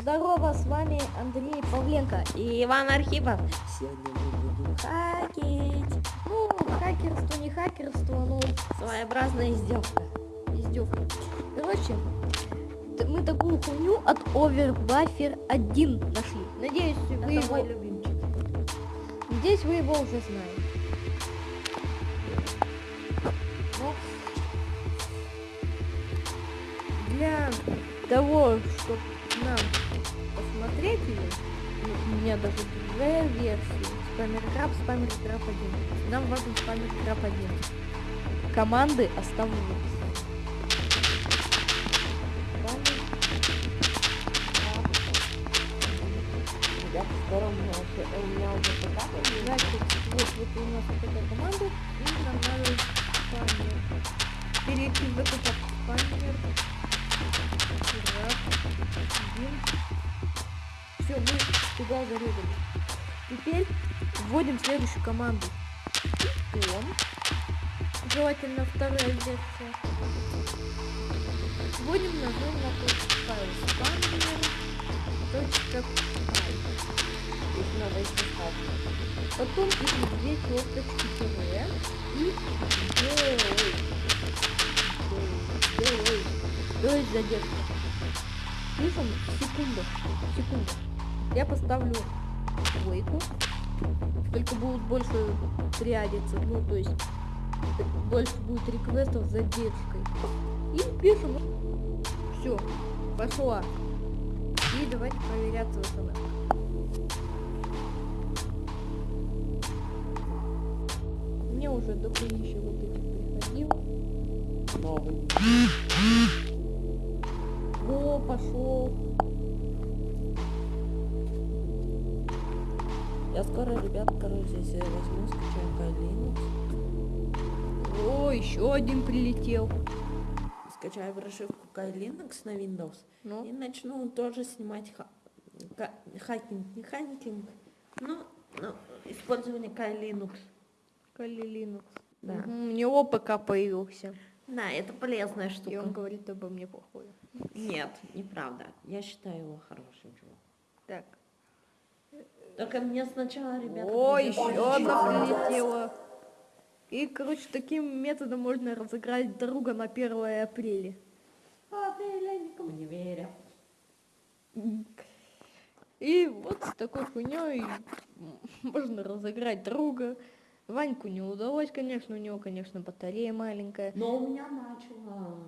Здорово, с вами Андрей Павленко и Иван Архипов. Сегодня мы будем хакить. Ну, хакерство не хакерство, но своеобразная издевка. Издевка. Короче, мы такую хуйню от Overbuffer 1 нашли. Надеюсь, вы Это его... мой любимчик. Здесь вы его уже знаете. Но для того, чтобы нам посмотреть ее, ну, у меня даже две версии. Спамер Краб, Спамер Краб 1. Нам важен Спамер Краб 1. Команды оставлю в описании. Спамер Ребят, скоро у меня уже, появится. Значит, вот, вот у нас вот такая команда, и нам надо спамер. Перейти в папку спамер. Раз, один. Все, мы туда зарезали. Теперь вводим следующую команду. Питон. Желательно вторая версия. Вводим нажим на тот файл спамер. Точка файл. Здесь надо искать. Потом ищем две черточки тире и делай. Делай. Делай задержка. Пишем секунду. Секунду. Я поставлю двойку. Только будут больше триадиться. Ну, то есть больше будет реквестов с задержкой. И пишем. Все. Пошла. И давайте проверяться в смс. Мне уже дохуище вот этих приходило. Новый. О, пошел. Я скоро, ребят, короче, если возьму, скачаю Kali О, еще один прилетел. скачаю прошивку Kali Linux на Windows Ну, и начну тоже снимать ха- хакинг, не хакинг, но, но использование Kali Linux. Linux. Да. У него ПК появился. Да, это полезная И штука. он говорит обо мне плохое. Нет, неправда. Я считаю его хорошим чуваком. Так. Только мне сначала, ребята, О, еще одна прилетела. И, короче, таким методом можно разыграть друга на 1 апреля. А, я никому не верю. И вот с такой хуйней можно разыграть друга. Ваньку не удалось, конечно, у него, конечно, батарея маленькая. Но у меня начала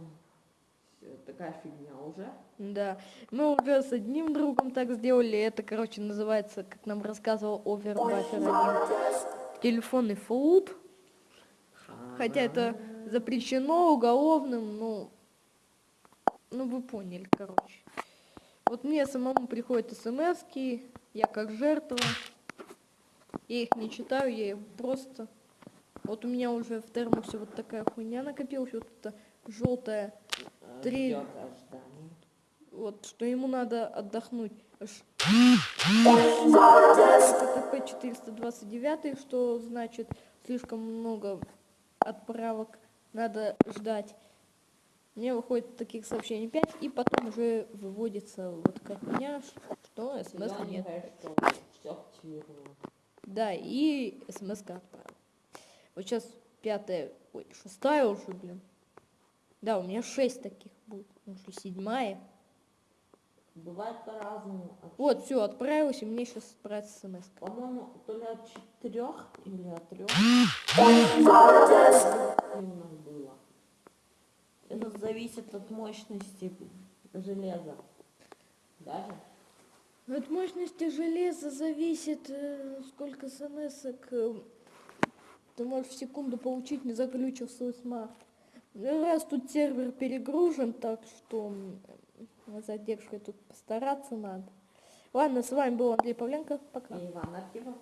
такая фигня уже. Да, мы уже с одним другом так сделали. Это, короче, называется, как нам рассказывал Overbuffer 1, телефонный флут. Хотя это запрещено уголовным, ну, ну вы поняли, короче. Вот мне самому приходят смс я как жертва. Я их не читаю, я их просто... Вот у меня уже в термосе вот такая хуйня накопилась, вот это желтая, Э, Три. ожидание. вот, что ему надо отдохнуть. Аж- ТТП 429, что значит слишком много отправок, надо ждать. Мне выходит таких сообщений 5, и потом уже выводится вот такая хуйня, что смс нет. Да, и смс отправил. Вот сейчас пятая, ой, шестая уже, блин. Да, у меня шесть таких будет, уже седьмая. Бывает по-разному. От- Вот, все, отправилась, и мне сейчас отправится смс. По-моему, то ли от четырех или от трех. было. Это зависит от мощности железа. Даже. От мощности железа зависит, э, сколько смс ты можешь в секунду получить, не заглючив свой смарт. Ну, Раз тут сервер перегружен, так что задержкой тут постараться надо. Ладно, с вами был Андрей Павленко. Пока. И Иван Архипов.